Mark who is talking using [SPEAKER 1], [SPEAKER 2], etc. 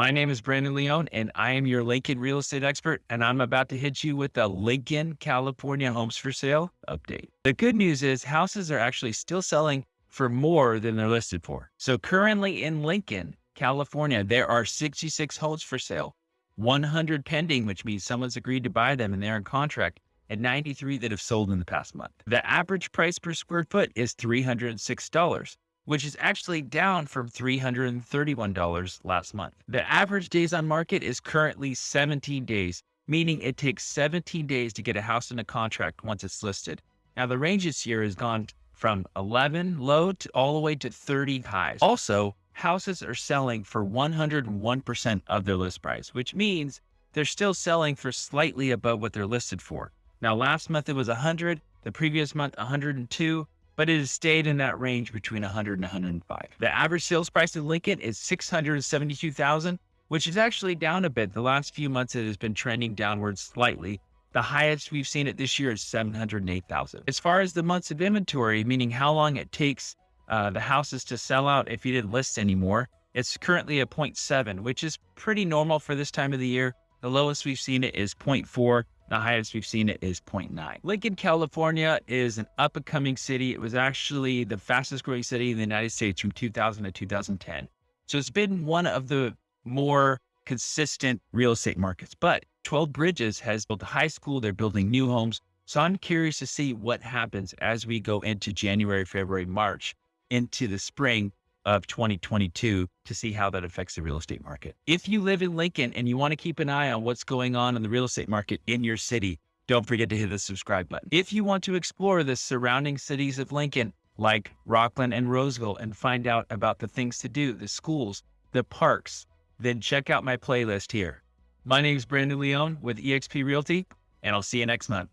[SPEAKER 1] My name is Brandon Leone, and I am your Lincoln real estate expert. And I'm about to hit you with the Lincoln, California homes for sale update. The good news is houses are actually still selling for more than they're listed for. So currently in Lincoln, California, there are 66 homes for sale, 100 pending, which means someone's agreed to buy them and they're in contract, and 93 that have sold in the past month. The average price per square foot is $306 which is actually down from $331 last month. The average days on market is currently 17 days, meaning it takes 17 days to get a house in a contract once it's listed. Now, the range this year has gone from 11 low to all the way to 30 highs. Also, houses are selling for 101% of their list price, which means they're still selling for slightly above what they're listed for. Now, last month it was 100, the previous month 102, but it has stayed in that range between 100 and 105. The average sales price in Lincoln is 672,000, which is actually down a bit. The last few months it has been trending downwards slightly. The highest we've seen it this year is 708,000. As far as the months of inventory, meaning how long it takes uh, the houses to sell out if you didn't list anymore, it's currently a 0.7, which is pretty normal for this time of the year. The lowest we've seen it is 0.4. The highest we've seen it is 0.9. Lincoln, California is an up and coming city. It was actually the fastest growing city in the United States from 2000 to 2010. So it's been one of the more consistent real estate markets. But 12 Bridges has built a high school. They're building new homes. So I'm curious to see what happens as we go into January, February, March, into the spring of 2022 to see how that affects the real estate market. If you live in Lincoln and you want to keep an eye on what's going on in the real estate market in your city, don't forget to hit the subscribe button. If you want to explore the surrounding cities of Lincoln, like Rocklin and Roseville, and find out about the things to do, the schools, the parks, then check out my playlist here. My name is Brandon Leone with eXp Realty, and I'll see you next month.